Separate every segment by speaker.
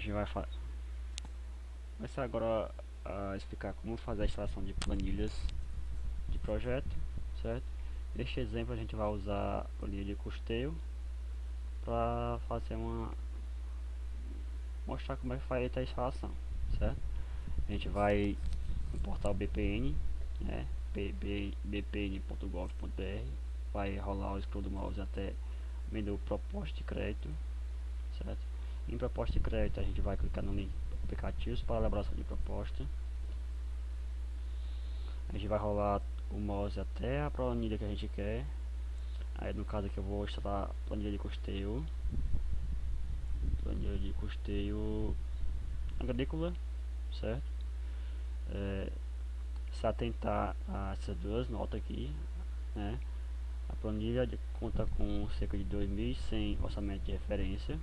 Speaker 1: gente vai fa começar agora a explicar como fazer a instalação de planilhas de projeto, certo? Neste exemplo a gente vai usar a planilha de custeio para fazer uma mostrar como é que faz a instalação, certo? A gente vai importar o BPN, né? bpn.gov.br vai rolar o scroll do mouse até o menu proposta de crédito, certo? Em proposta de crédito a gente vai clicar no link aplicativos para elaboração de proposta. A gente vai rolar o mouse até a planilha que a gente quer. Aí no caso aqui eu vou instalar a planilha de custeio. Planilha de custeio agrícola, certo? É, se atentar a essas duas notas aqui, né? A planilha conta com cerca de 2.100 orçamentos de referência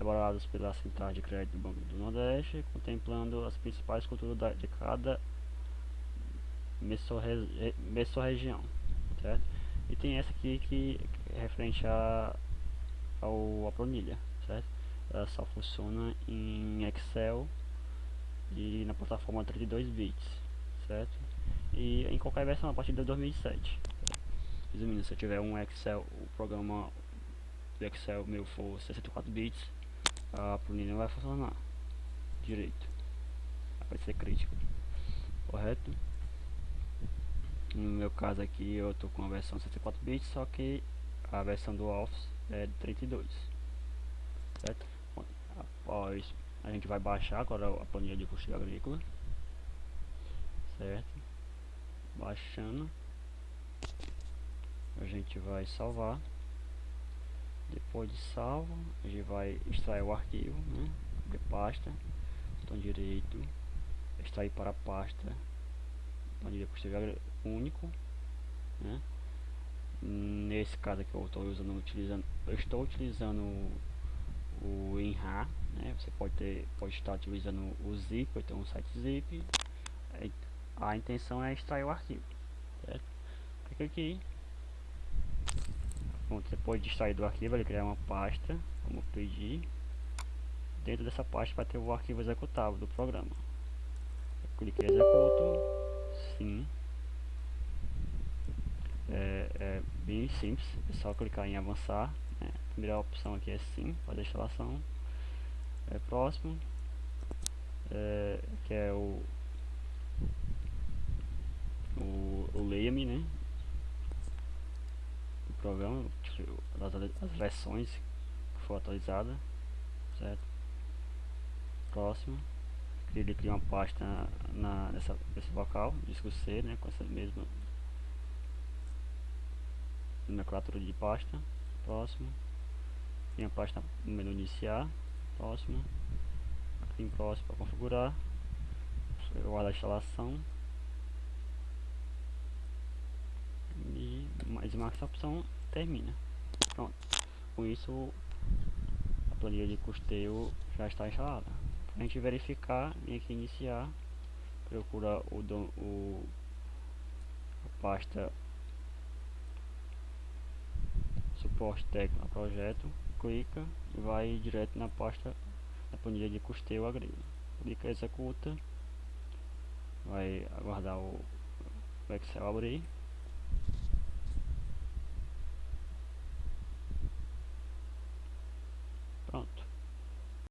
Speaker 1: elaborados pela Central de Crédito do Banco do Nordeste, contemplando as principais culturas da, de cada mesorregião, certo? E tem essa aqui que é referente a, ao, a planilha, certo? Ela só funciona em Excel e na plataforma 32 bits, certo? E em qualquer versão a partir de 2007. Resumindo, se eu tiver um Excel, o programa do Excel meu for 64 bits, a planilha não vai funcionar direito. Vai ser crítico. Correto? No meu caso aqui eu tô com a versão 64 bits, só que a versão do Office é de 32. Certo? Após a gente vai baixar agora a planilha de custeio agrícola. Certo? Baixando. A gente vai salvar depois de salvo a gente vai extrair o arquivo né? de pasta botão direito extrair para pasta planilha posterior único né? nesse caso aqui eu estou usando utilizando eu estou utilizando o, o enra né? você pode ter pode estar utilizando o zip ou então um site zip a intenção é extrair o arquivo certo? clica aqui Pronto, depois de extrair do arquivo, ele criar uma pasta, como pedir. Dentro dessa pasta vai ter o arquivo executável do programa. Eu cliquei em executo, sim. É, é, bem simples, é só clicar em avançar. Né? A primeira opção aqui é sim, fazer a instalação. É próximo, é, que é o o, o leia-me, né? Programa, as, as versões que for atualizada, certo? Próximo, ele cria uma pasta na, nessa, nesse local, disco C, né, com essa mesma nomenclatura de pasta. Próximo, cria uma pasta no menu iniciar. Próximo, em próximo para configurar, guarda a instalação. Uma essa opção termina. Pronto. Com isso a planilha de custeio já está instalada. Para a gente verificar, vem aqui iniciar, procura o, o a pasta suporte técnico projeto, clica e vai direto na pasta da planilha de custeio agrícola. Clica executa, vai aguardar o Excel abrir